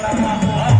para abajo.